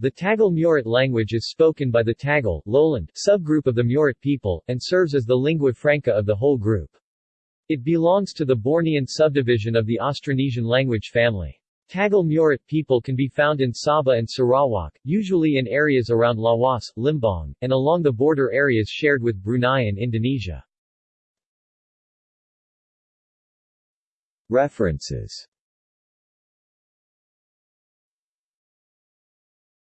The Tagal-Murut language is spoken by the Tagal lowland subgroup of the Murut people, and serves as the lingua franca of the whole group. It belongs to the Bornean subdivision of the Austronesian language family. Tagal-Murut people can be found in Sabah and Sarawak, usually in areas around Lawas, Limbang, and along the border areas shared with Brunei and Indonesia. References